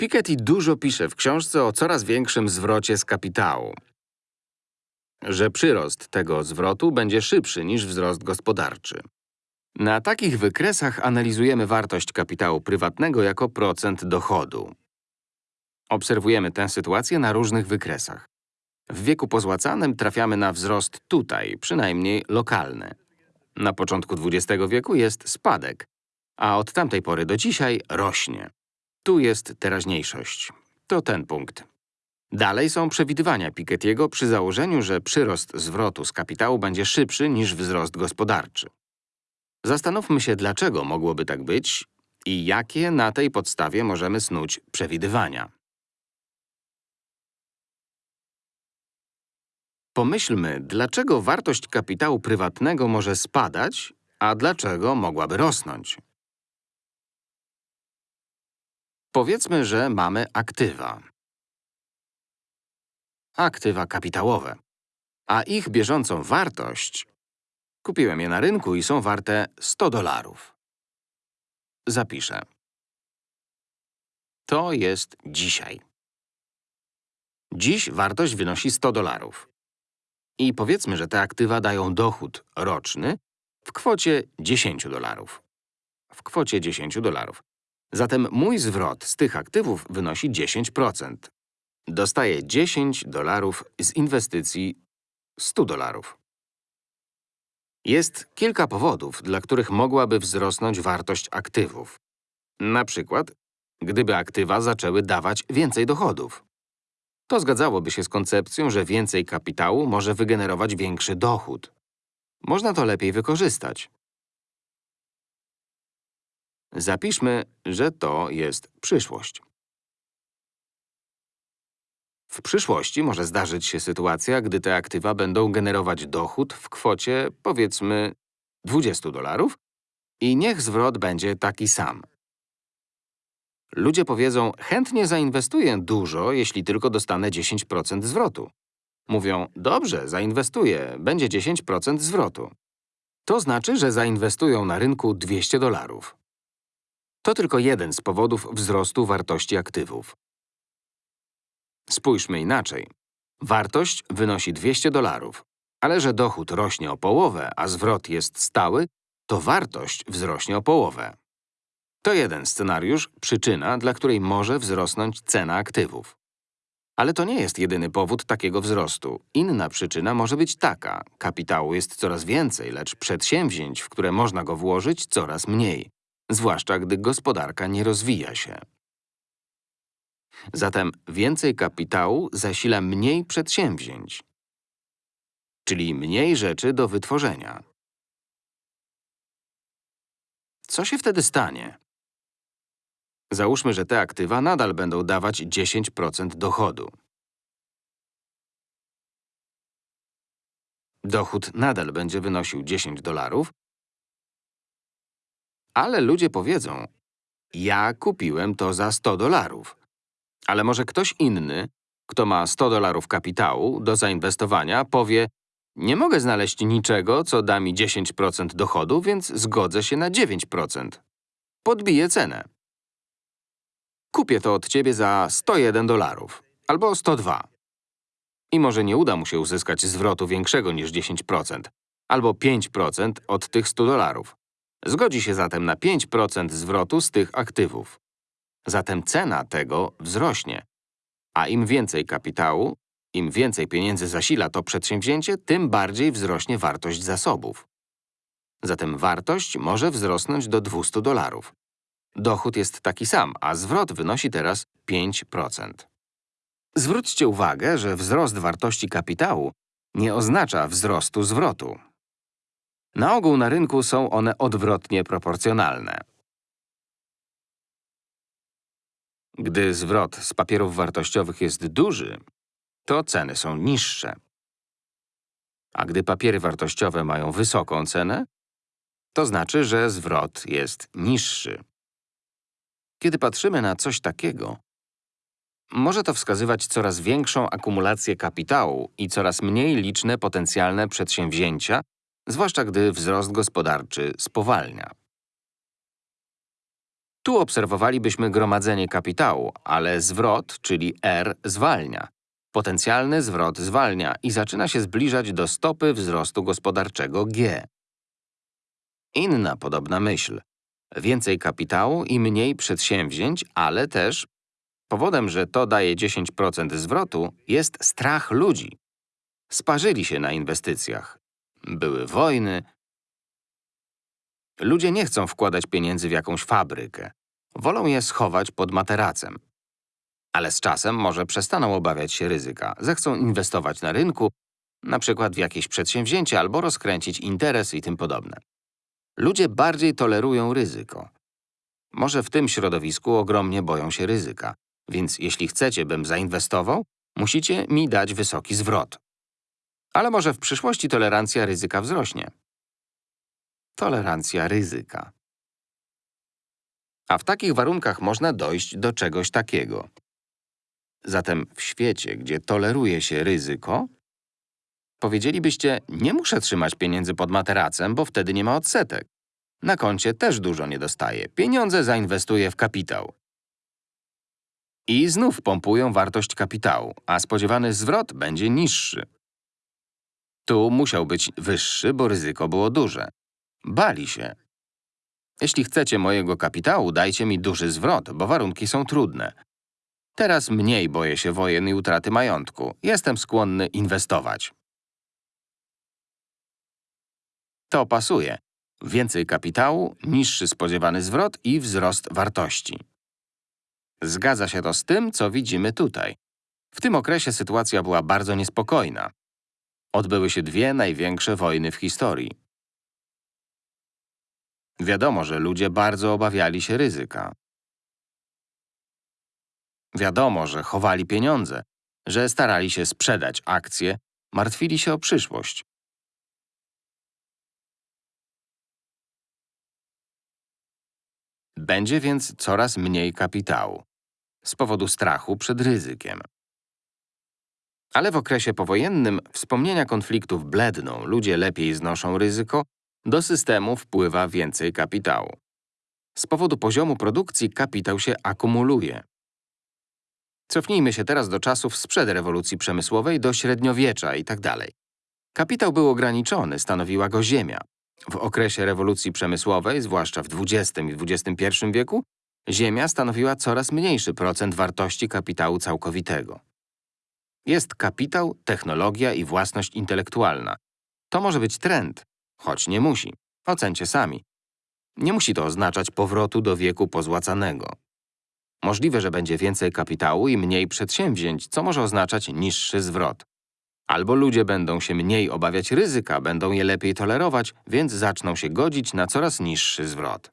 Piketty dużo pisze w książce o coraz większym zwrocie z kapitału. Że przyrost tego zwrotu będzie szybszy niż wzrost gospodarczy. Na takich wykresach analizujemy wartość kapitału prywatnego jako procent dochodu. Obserwujemy tę sytuację na różnych wykresach. W wieku pozłacanym trafiamy na wzrost tutaj, przynajmniej lokalny. Na początku XX wieku jest spadek, a od tamtej pory do dzisiaj rośnie. Tu jest teraźniejszość. To ten punkt. Dalej są przewidywania Piketty'ego przy założeniu, że przyrost zwrotu z kapitału będzie szybszy niż wzrost gospodarczy. Zastanówmy się, dlaczego mogłoby tak być i jakie na tej podstawie możemy snuć przewidywania. Pomyślmy, dlaczego wartość kapitału prywatnego może spadać, a dlaczego mogłaby rosnąć. Powiedzmy, że mamy aktywa. Aktywa kapitałowe. A ich bieżącą wartość… Kupiłem je na rynku i są warte 100 dolarów. Zapiszę. To jest dzisiaj. Dziś wartość wynosi 100 dolarów. I powiedzmy, że te aktywa dają dochód roczny w kwocie 10 dolarów. W kwocie 10 dolarów. Zatem mój zwrot z tych aktywów wynosi 10%. Dostaję 10 dolarów z inwestycji 100 dolarów. Jest kilka powodów, dla których mogłaby wzrosnąć wartość aktywów. Na przykład, gdyby aktywa zaczęły dawać więcej dochodów. To zgadzałoby się z koncepcją, że więcej kapitału może wygenerować większy dochód. Można to lepiej wykorzystać. Zapiszmy, że to jest przyszłość. W przyszłości może zdarzyć się sytuacja, gdy te aktywa będą generować dochód w kwocie, powiedzmy, 20 dolarów i niech zwrot będzie taki sam. Ludzie powiedzą, chętnie zainwestuję dużo, jeśli tylko dostanę 10% zwrotu. Mówią, dobrze, zainwestuję, będzie 10% zwrotu. To znaczy, że zainwestują na rynku 200 dolarów. To tylko jeden z powodów wzrostu wartości aktywów. Spójrzmy inaczej. Wartość wynosi 200 dolarów, ale że dochód rośnie o połowę, a zwrot jest stały, to wartość wzrośnie o połowę. To jeden scenariusz, przyczyna, dla której może wzrosnąć cena aktywów. Ale to nie jest jedyny powód takiego wzrostu. Inna przyczyna może być taka. Kapitału jest coraz więcej, lecz przedsięwzięć, w które można go włożyć, coraz mniej. Zwłaszcza, gdy gospodarka nie rozwija się. Zatem więcej kapitału zasila mniej przedsięwzięć, czyli mniej rzeczy do wytworzenia. Co się wtedy stanie? Załóżmy, że te aktywa nadal będą dawać 10% dochodu. Dochód nadal będzie wynosił 10 dolarów, ale ludzie powiedzą, ja kupiłem to za 100 dolarów. Ale może ktoś inny, kto ma 100 dolarów kapitału do zainwestowania, powie, nie mogę znaleźć niczego, co da mi 10% dochodu, więc zgodzę się na 9%. Podbiję cenę. Kupię to od ciebie za 101 dolarów albo 102. I może nie uda mu się uzyskać zwrotu większego niż 10%, albo 5% od tych 100 dolarów. Zgodzi się zatem na 5% zwrotu z tych aktywów. Zatem cena tego wzrośnie. A im więcej kapitału, im więcej pieniędzy zasila to przedsięwzięcie, tym bardziej wzrośnie wartość zasobów. Zatem wartość może wzrosnąć do 200 dolarów. Dochód jest taki sam, a zwrot wynosi teraz 5%. Zwróćcie uwagę, że wzrost wartości kapitału nie oznacza wzrostu zwrotu. Na ogół na rynku są one odwrotnie proporcjonalne. Gdy zwrot z papierów wartościowych jest duży, to ceny są niższe. A gdy papiery wartościowe mają wysoką cenę, to znaczy, że zwrot jest niższy. Kiedy patrzymy na coś takiego, może to wskazywać coraz większą akumulację kapitału i coraz mniej liczne potencjalne przedsięwzięcia, zwłaszcza gdy wzrost gospodarczy spowalnia. Tu obserwowalibyśmy gromadzenie kapitału, ale zwrot, czyli R, zwalnia. Potencjalny zwrot zwalnia i zaczyna się zbliżać do stopy wzrostu gospodarczego G. Inna podobna myśl. Więcej kapitału i mniej przedsięwzięć, ale też powodem, że to daje 10% zwrotu, jest strach ludzi. Sparzyli się na inwestycjach. Były wojny. Ludzie nie chcą wkładać pieniędzy w jakąś fabrykę. Wolą je schować pod materacem. Ale z czasem może przestaną obawiać się ryzyka, zechcą inwestować na rynku, na przykład w jakieś przedsięwzięcie albo rozkręcić interes i tym podobne. Ludzie bardziej tolerują ryzyko. Może w tym środowisku ogromnie boją się ryzyka, więc jeśli chcecie, bym zainwestował, musicie mi dać wysoki zwrot. Ale może w przyszłości tolerancja ryzyka wzrośnie. Tolerancja ryzyka. A w takich warunkach można dojść do czegoś takiego. Zatem w świecie, gdzie toleruje się ryzyko, powiedzielibyście, nie muszę trzymać pieniędzy pod materacem, bo wtedy nie ma odsetek. Na koncie też dużo nie dostaję. Pieniądze zainwestuję w kapitał. I znów pompują wartość kapitału, a spodziewany zwrot będzie niższy. Tu musiał być wyższy, bo ryzyko było duże. Bali się. Jeśli chcecie mojego kapitału, dajcie mi duży zwrot, bo warunki są trudne. Teraz mniej boję się wojen i utraty majątku. Jestem skłonny inwestować. To pasuje. Więcej kapitału, niższy spodziewany zwrot i wzrost wartości. Zgadza się to z tym, co widzimy tutaj. W tym okresie sytuacja była bardzo niespokojna. Odbyły się dwie największe wojny w historii. Wiadomo, że ludzie bardzo obawiali się ryzyka. Wiadomo, że chowali pieniądze, że starali się sprzedać akcje, martwili się o przyszłość. Będzie więc coraz mniej kapitału z powodu strachu przed ryzykiem. Ale w okresie powojennym wspomnienia konfliktów bledną, ludzie lepiej znoszą ryzyko, do systemu wpływa więcej kapitału. Z powodu poziomu produkcji kapitał się akumuluje. Cofnijmy się teraz do czasów sprzed rewolucji przemysłowej, do średniowiecza itd. Kapitał był ograniczony, stanowiła go ziemia. W okresie rewolucji przemysłowej, zwłaszcza w XX i XXI wieku, ziemia stanowiła coraz mniejszy procent wartości kapitału całkowitego. Jest kapitał, technologia i własność intelektualna. To może być trend, choć nie musi. Ocencie sami. Nie musi to oznaczać powrotu do wieku pozłacanego. Możliwe, że będzie więcej kapitału i mniej przedsięwzięć, co może oznaczać niższy zwrot. Albo ludzie będą się mniej obawiać ryzyka, będą je lepiej tolerować, więc zaczną się godzić na coraz niższy zwrot.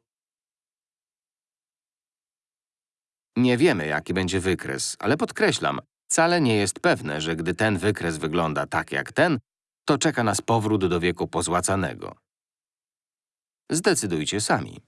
Nie wiemy, jaki będzie wykres, ale podkreślam, wcale nie jest pewne, że gdy ten wykres wygląda tak jak ten, to czeka nas powrót do wieku pozłacanego. Zdecydujcie sami.